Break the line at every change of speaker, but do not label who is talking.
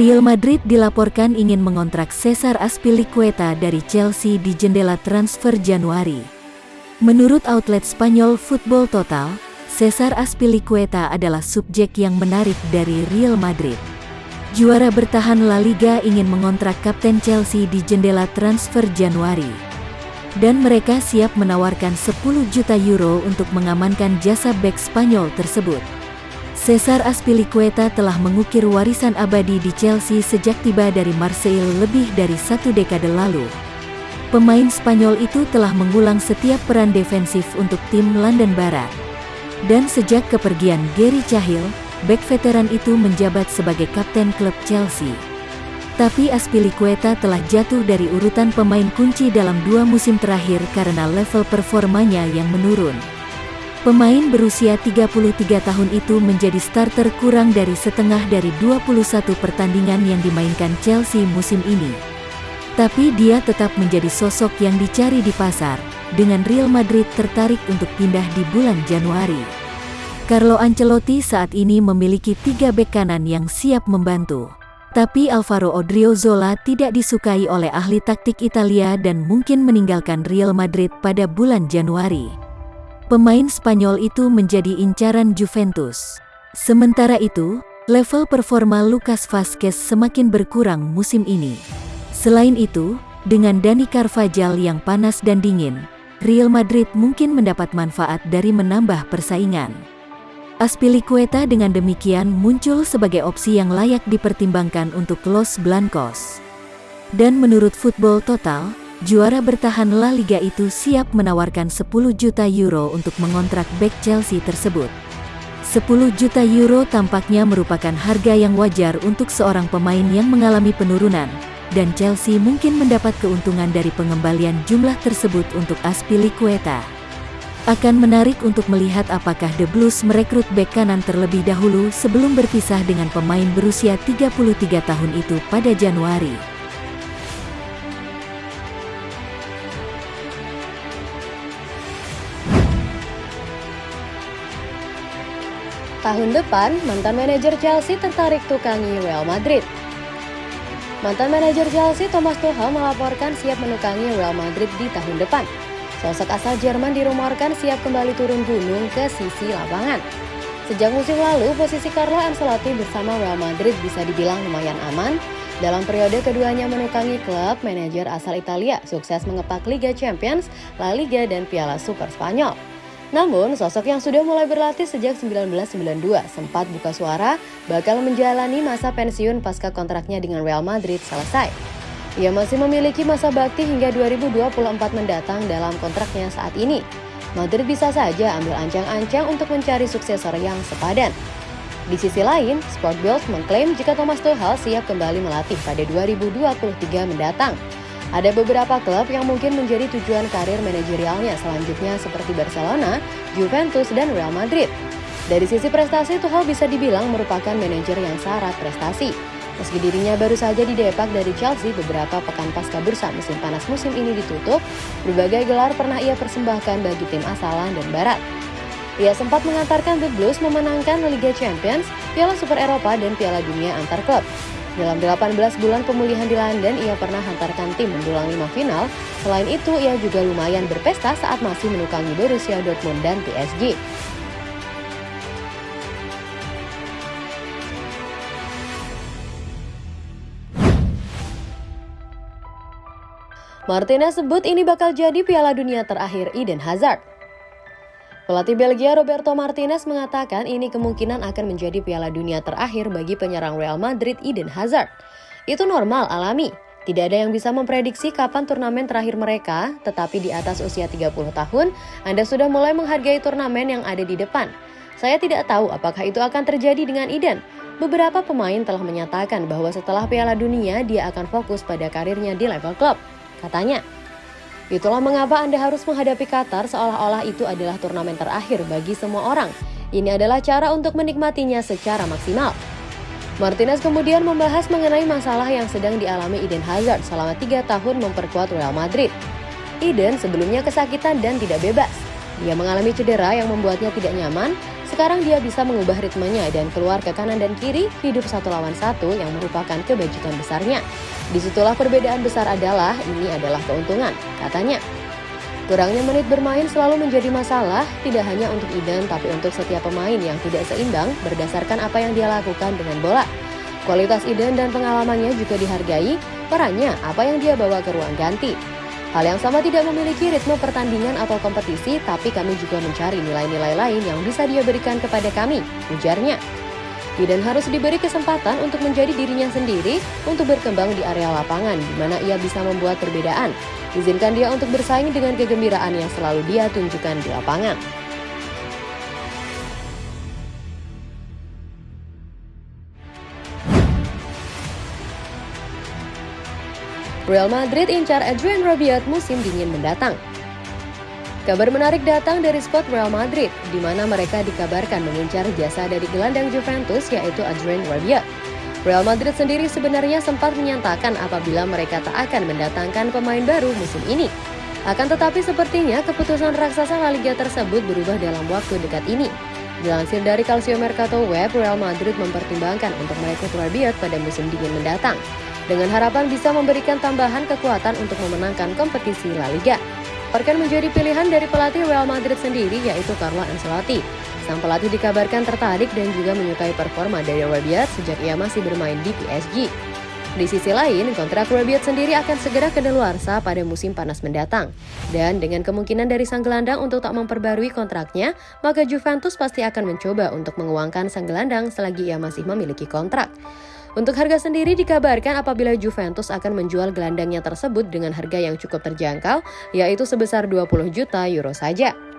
Real Madrid dilaporkan ingin mengontrak Cesar Azpilicueta dari Chelsea di jendela transfer Januari. Menurut outlet Spanyol Football Total, Cesar Azpilicueta adalah subjek yang menarik dari Real Madrid. Juara bertahan La Liga ingin mengontrak kapten Chelsea di jendela transfer Januari. Dan mereka siap menawarkan 10 juta euro untuk mengamankan jasa bek Spanyol tersebut. Cesar Azpilicueta telah mengukir warisan abadi di Chelsea sejak tiba dari Marseille lebih dari satu dekade lalu. Pemain Spanyol itu telah mengulang setiap peran defensif untuk tim London Barat. Dan sejak kepergian Gary Cahill, bek veteran itu menjabat sebagai kapten klub Chelsea. Tapi Azpilicueta telah jatuh dari urutan pemain kunci dalam dua musim terakhir karena level performanya yang menurun. Pemain berusia 33 tahun itu menjadi starter kurang dari setengah dari 21 pertandingan yang dimainkan Chelsea musim ini. Tapi dia tetap menjadi sosok yang dicari di pasar, dengan Real Madrid tertarik untuk pindah di bulan Januari. Carlo Ancelotti saat ini memiliki tiga bek kanan yang siap membantu. Tapi Alvaro Odriozola tidak disukai oleh ahli taktik Italia dan mungkin meninggalkan Real Madrid pada bulan Januari. Pemain Spanyol itu menjadi incaran Juventus. Sementara itu, level performa Lucas Vazquez semakin berkurang musim ini. Selain itu, dengan Dani Carvajal yang panas dan dingin, Real Madrid mungkin mendapat manfaat dari menambah persaingan. Aspilicueta dengan demikian muncul sebagai opsi yang layak dipertimbangkan untuk Los Blancos. Dan menurut Football Total, Juara bertahan La Liga itu siap menawarkan 10 juta euro untuk mengontrak back Chelsea tersebut. 10 juta euro tampaknya merupakan harga yang wajar untuk seorang pemain yang mengalami penurunan, dan Chelsea mungkin mendapat keuntungan dari pengembalian jumlah tersebut untuk Aspilicueta. Akan menarik untuk melihat apakah The Blues merekrut bek kanan terlebih dahulu sebelum berpisah dengan pemain berusia 33 tahun itu pada Januari.
Tahun depan, mantan manajer Chelsea tertarik tukangi Real Madrid. Mantan manajer Chelsea Thomas Tuchel melaporkan siap menukangi Real Madrid di tahun depan. Sosok asal Jerman dirumorkan siap kembali turun gunung ke sisi lapangan. Sejak musim lalu, posisi Carlo Ancelotti bersama Real Madrid bisa dibilang lumayan aman. Dalam periode keduanya menukangi klub, manajer asal Italia sukses mengepak Liga Champions, La Liga, dan Piala Super Spanyol. Namun, sosok yang sudah mulai berlatih sejak 1992 sempat buka suara bakal menjalani masa pensiun pasca kontraknya dengan Real Madrid selesai. Ia masih memiliki masa bakti hingga 2024 mendatang dalam kontraknya saat ini. Madrid bisa saja ambil ancang-ancang untuk mencari suksesor yang sepadan. Di sisi lain, Sport Bild mengklaim jika Thomas Tuchel siap kembali melatih pada 2023 mendatang. Ada beberapa klub yang mungkin menjadi tujuan karir manajerialnya selanjutnya seperti Barcelona, Juventus, dan Real Madrid. Dari sisi prestasi, Tuchel bisa dibilang merupakan manajer yang syarat prestasi. Meski dirinya baru saja didepak dari Chelsea beberapa pekan pasca bursa musim panas musim ini ditutup, berbagai gelar pernah ia persembahkan bagi tim asalan dan barat. Ia sempat mengantarkan The Blues memenangkan Liga Champions, Piala Super Eropa, dan Piala Dunia antar klub. Dalam 18 bulan pemulihan di London, ia pernah hantarkan tim mendulang lima final. Selain itu, ia juga lumayan berpesta saat masih menukangi Borussia Dortmund dan PSG. Martinez sebut ini bakal jadi piala dunia terakhir Eden Hazard. Pelatih Belgia Roberto Martinez mengatakan ini kemungkinan akan menjadi piala dunia terakhir bagi penyerang Real Madrid Eden Hazard. Itu normal, alami. Tidak ada yang bisa memprediksi kapan turnamen terakhir mereka, tetapi di atas usia 30 tahun, Anda sudah mulai menghargai turnamen yang ada di depan. Saya tidak tahu apakah itu akan terjadi dengan Eden. Beberapa pemain telah menyatakan bahwa setelah Piala Dunia dia akan fokus pada karirnya di level klub, katanya. Itulah mengapa Anda harus menghadapi Qatar seolah-olah itu adalah turnamen terakhir bagi semua orang. Ini adalah cara untuk menikmatinya secara maksimal. Martinez kemudian membahas mengenai masalah yang sedang dialami Eden Hazard selama tiga tahun memperkuat Real Madrid. Eden sebelumnya kesakitan dan tidak bebas. Dia mengalami cedera yang membuatnya tidak nyaman, Sekarang dia bisa mengubah ritmenya dan keluar ke kanan dan kiri, hidup satu lawan satu yang merupakan kebajikan besarnya. Di situlah perbedaan besar adalah, ini adalah keuntungan, katanya. Kurangnya menit bermain selalu menjadi masalah, tidak hanya untuk Eden tapi untuk setiap pemain yang tidak seimbang berdasarkan apa yang dia lakukan dengan bola. Kualitas Eden dan pengalamannya juga dihargai, perannya apa yang dia bawa ke ruang ganti. Hal yang sama tidak memiliki ritme pertandingan atau kompetisi, tapi kami juga mencari nilai-nilai lain yang bisa dia berikan kepada kami, ujarnya. Eden harus diberi kesempatan untuk menjadi dirinya sendiri untuk berkembang di area lapangan di mana ia bisa membuat perbedaan. Izinkan dia untuk bersaing dengan kegembiraan yang selalu dia tunjukkan di lapangan. Real Madrid incar Adrian Rabiot musim dingin mendatang. Kabar menarik datang dari squad Real Madrid, di mana mereka dikabarkan mengincar jasa dari gelandang Juventus yaitu Adrian Rabiot. Real Madrid sendiri sebenarnya sempat menyatakan apabila mereka tak akan mendatangkan pemain baru musim ini. Akan tetapi sepertinya keputusan raksasa La Liga tersebut berubah dalam waktu dekat ini. Dilansir dari Calcio Mercato Web, Real Madrid mempertimbangkan untuk merekrut Rabiot pada musim dingin mendatang dengan harapan bisa memberikan tambahan kekuatan untuk memenangkan kompetisi La Liga. Akan menjadi pilihan dari pelatih Real Madrid sendiri yaitu Carlo Ancelotti. Sang pelatih dikabarkan tertarik dan juga menyukai performa dari Rabiot sejak ia masih bermain di PSG. Di sisi lain, kontrak Rabiot sendiri akan segera kedaluarsa pada musim panas mendatang. Dan dengan kemungkinan dari sang gelandang untuk tak memperbarui kontraknya, maka Juventus pasti akan mencoba untuk menguangkan sang gelandang selagi ia masih memiliki kontrak. Untuk harga sendiri dikabarkan apabila Juventus akan menjual gelandangnya tersebut dengan harga yang cukup terjangkau, yaitu sebesar 20 juta euro saja.